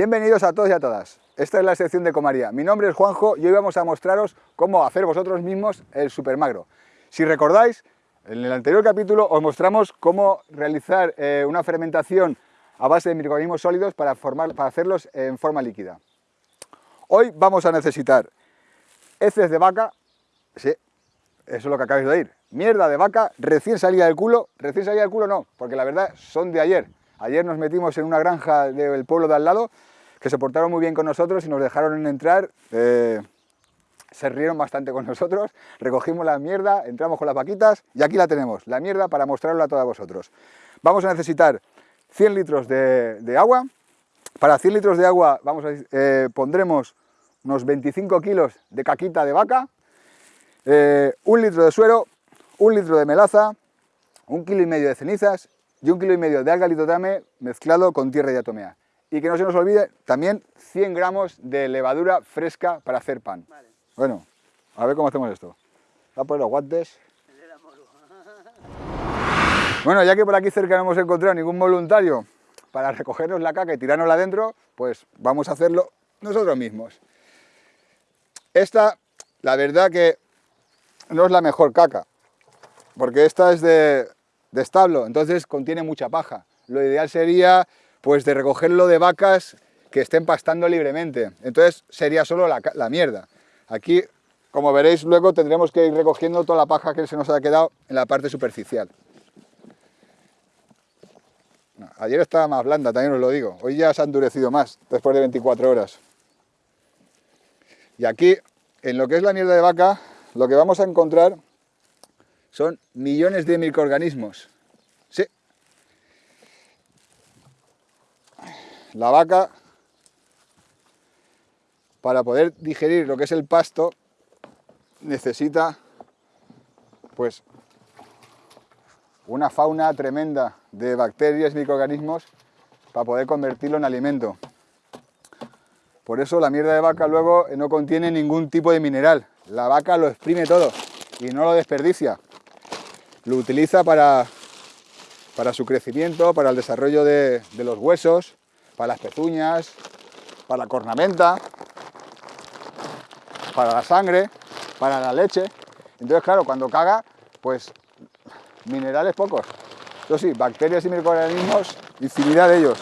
Bienvenidos a todos y a todas. Esta es la sección de Comaría. Mi nombre es Juanjo y hoy vamos a mostraros cómo hacer vosotros mismos el supermagro. Si recordáis, en el anterior capítulo os mostramos cómo realizar eh, una fermentación a base de microorganismos sólidos para, formar, para hacerlos en forma líquida. Hoy vamos a necesitar heces de vaca, sí, eso es lo que acabáis de oír, mierda de vaca recién salida del culo, recién salida del culo no, porque la verdad son de ayer. Ayer nos metimos en una granja del pueblo de al lado, que se portaron muy bien con nosotros y nos dejaron entrar, eh, se rieron bastante con nosotros, recogimos la mierda, entramos con las vaquitas y aquí la tenemos, la mierda para mostrarla a todos vosotros. Vamos a necesitar 100 litros de, agua, para 100 litros de agua vamos a, eh, pondremos unos 25 kilos de caquita de vaca, eh, un litro de suero, un litro de melaza, un kilo y medio de cenizas y un kilo y medio de alga litotame mezclado con tierra diatomea. Y que no se nos olvide también 100 gramos de levadura fresca para hacer pan. Bueno, a ver cómo hacemos esto. Voy a poner los guantes. Bueno, ya que por aquí cerca no hemos encontrado ningún voluntario para recogernos la caca y tirárnosla adentro, pues vamos a hacerlo nosotros mismos. Esta, la verdad que no es la mejor caca, porque esta es de, establo, entonces contiene mucha paja. Lo ideal sería pues de recogerlo de vacas que estén pastando libremente, entonces sería solo la, mierda. Aquí, como veréis luego, tendremos que ir recogiendo toda la paja que se nos ha quedado en la parte superficial. Ayer estaba más blanda, también os lo digo. Hoy ya se ha endurecido más, después de 24 horas. Y aquí, en lo que es la mierda de vaca, lo que vamos a encontrar son millones de microorganismos. La vaca, para poder digerir lo que es el pasto, necesita, pues, una fauna tremenda de bacterias microorganismos para poder convertirlo en alimento. Por eso la mierda de vaca luego no contiene ningún tipo de mineral. La vaca lo exprime todo y no lo desperdicia. Lo utiliza para, para su crecimiento, para el desarrollo de, de los huesos, para las pezuñas, para la cornamenta, para la sangre, para la leche. Entonces, claro, cuando caga, pues minerales pocos. Eso sí, bacterias y microorganismos, infinidad de ellos.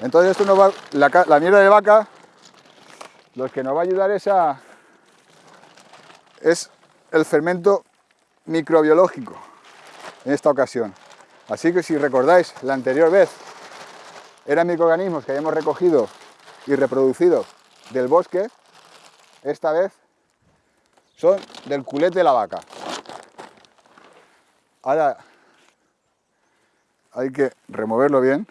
Entonces esto nos va, la, mierda de vaca, lo que nos va a ayudar es a, es el fermento microbiológico en esta ocasión. Así que si recordáis, la anterior vez eran microorganismos que habíamos recogido y reproducido del bosque, esta vez son del culete de la vaca. Ahora hay que removerlo bien.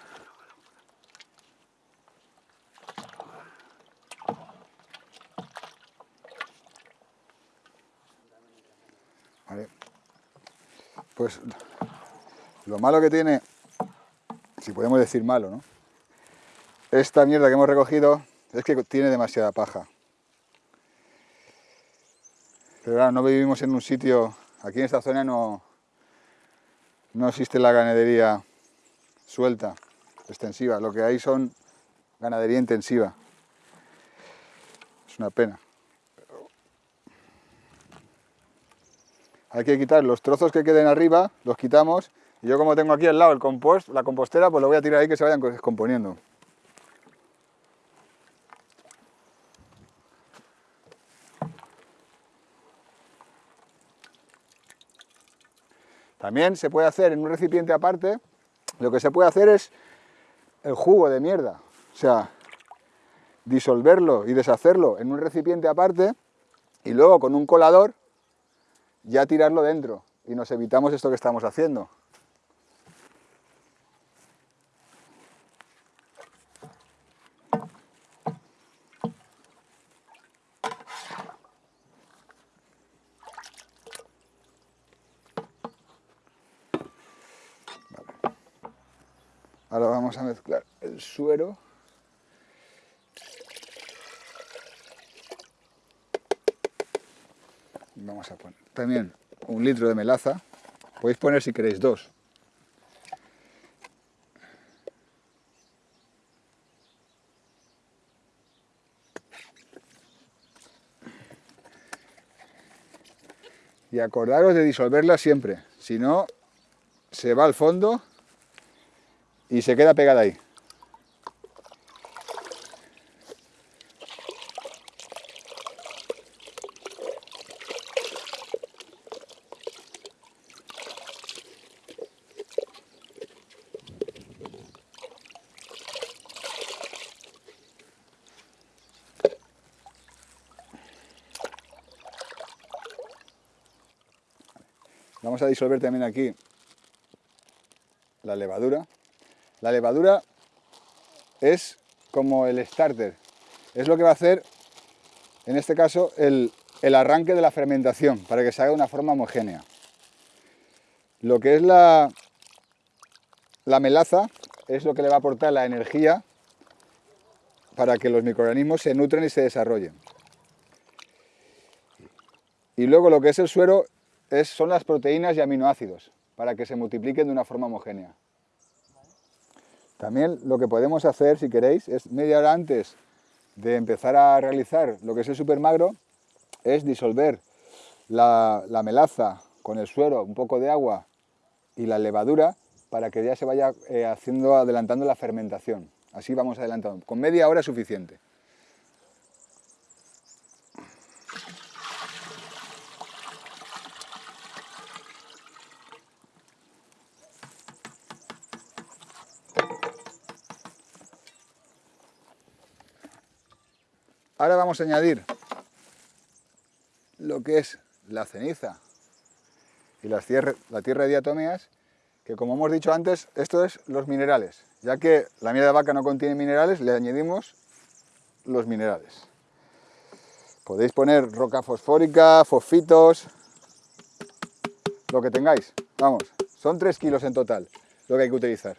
Pues lo malo que tiene, si podemos decir malo, ¿no? Esta mierda que hemos recogido es que tiene demasiada paja. Pero no vivimos en un sitio, aquí en esta zona no, no existe la ganadería suelta, extensiva. Lo que hay son ganadería intensiva. Es una pena. Hay que quitar los trozos que queden arriba, los quitamos, y yo como tengo aquí al lado el compost, la compostera, pues lo voy a tirar ahí que se vayan descomponiendo. También se puede hacer en un recipiente aparte, lo que se puede hacer es el jugo de mierda, o sea, disolverlo y deshacerlo en un recipiente aparte y luego con un colador ya tirarlo dentro y nos evitamos esto que estamos haciendo. vamos a mezclar el suero. Vamos a poner también un litro de melaza. Podéis poner si queréis dos. Y acordaros de disolverla siempre. Si no se va al fondo y se queda pegada ahí. Vamos a disolver también aquí la levadura. La levadura es como el starter, es lo que va a hacer, en este caso, el, arranque de la fermentación, para que se haga de una forma homogénea. Lo que es la, la melaza es lo que le va a aportar la energía para que los microorganismos se nutren y se desarrollen. Y luego lo que es el suero son las proteínas y aminoácidos, para que se multipliquen de una forma homogénea. También lo que podemos hacer, si queréis, es media hora antes de empezar a realizar lo que es el supermagro, es disolver la, melaza con el suero, un poco de agua y la levadura para que ya se vaya eh, haciendo, adelantando la fermentación. Así vamos adelantando. Con media hora es suficiente. Ahora vamos a añadir lo que es la ceniza y la tierra, de diatomeas, que como hemos dicho antes, esto es los minerales. Ya que la miel de vaca no contiene minerales, le añadimos los minerales. Podéis poner roca fosfórica, fosfitos, lo que tengáis. Vamos, son 3 kilos en total lo que hay que utilizar.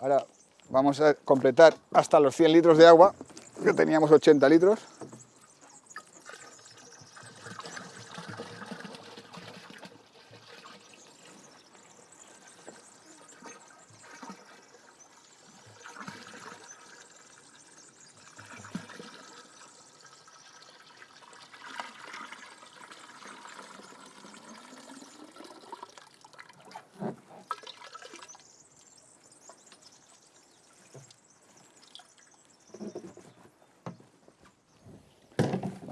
Ahora vamos a completar hasta los 100 litros de agua, que teníamos 80 litros.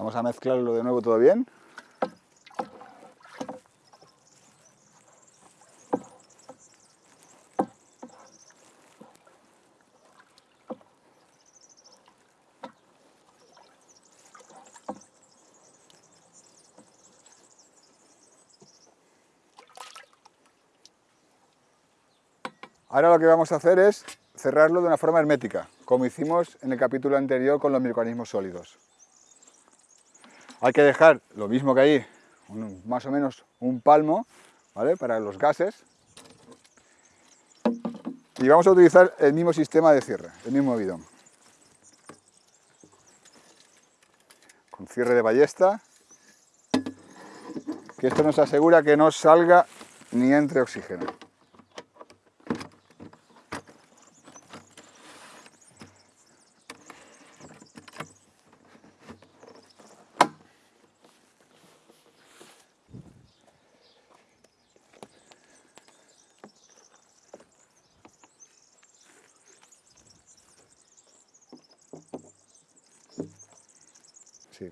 Vamos a mezclarlo de nuevo todo bien. Ahora lo que vamos a hacer es cerrarlo de una forma hermética, como hicimos en el capítulo anterior con los microorganismos sólidos. Hay que dejar lo mismo que ahí, más o menos un palmo, ¿vale? Para los gases. Y vamos a utilizar el mismo sistema de cierre, el mismo bidón. Con cierre de ballesta, que esto nos asegura que no salga ni entre oxígeno.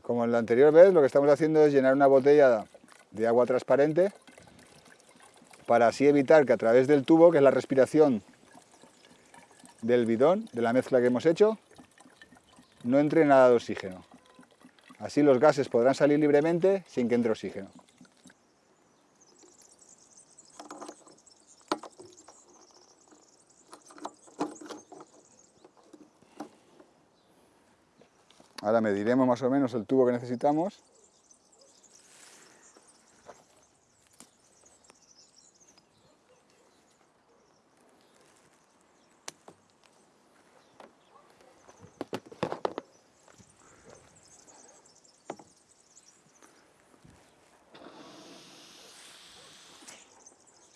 Como en la anterior vez, lo que estamos haciendo es llenar una botella de agua transparente para así evitar que a través del tubo, que es la respiración del bidón, de la mezcla que hemos hecho, no entre nada de oxígeno. Así los gases podrán salir libremente sin que entre oxígeno. Ahora mediremos más o menos el tubo que necesitamos.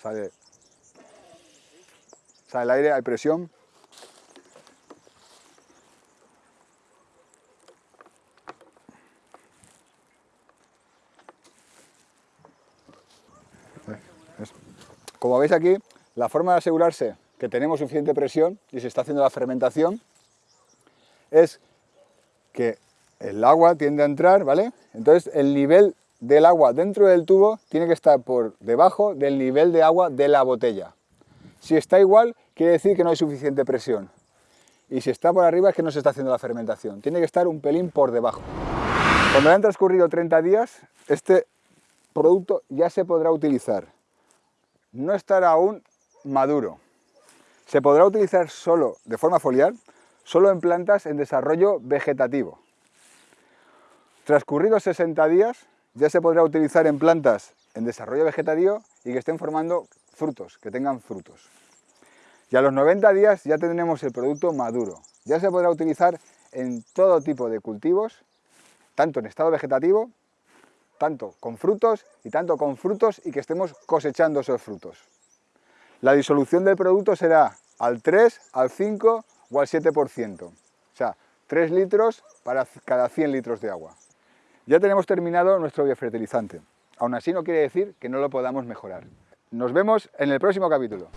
Sale, sale el aire, hay presión. Como veis aquí, la forma de asegurarse que tenemos suficiente presión y se está haciendo la fermentación es que el agua tiende a entrar, ¿vale? Entonces el nivel del agua dentro del tubo tiene que estar por debajo del nivel de agua de la botella. Si está igual, quiere decir que no hay suficiente presión. Y si está por arriba es que no se está haciendo la fermentación. Tiene que estar un pelín por debajo. Cuando hayan transcurrido 30 días, este producto ya se podrá utilizar. No estará aún maduro. Se podrá utilizar solo de forma foliar, solo en plantas en desarrollo vegetativo. Transcurridos 60 días, ya se podrá utilizar en plantas en desarrollo vegetativo y que estén formando frutos, que tengan frutos. Y a los 90 días ya tendremos el producto maduro. Ya se podrá utilizar en todo tipo de cultivos, tanto en estado vegetativo, tanto con frutos y tanto con frutos y que estemos cosechando esos frutos. La disolución del producto será al 3, al 5 o al 7%. O sea, 3 litros para cada 100 litros de agua. Ya tenemos terminado nuestro biofertilizante. Aún así no quiere decir que no lo podamos mejorar. Nos vemos en el próximo capítulo.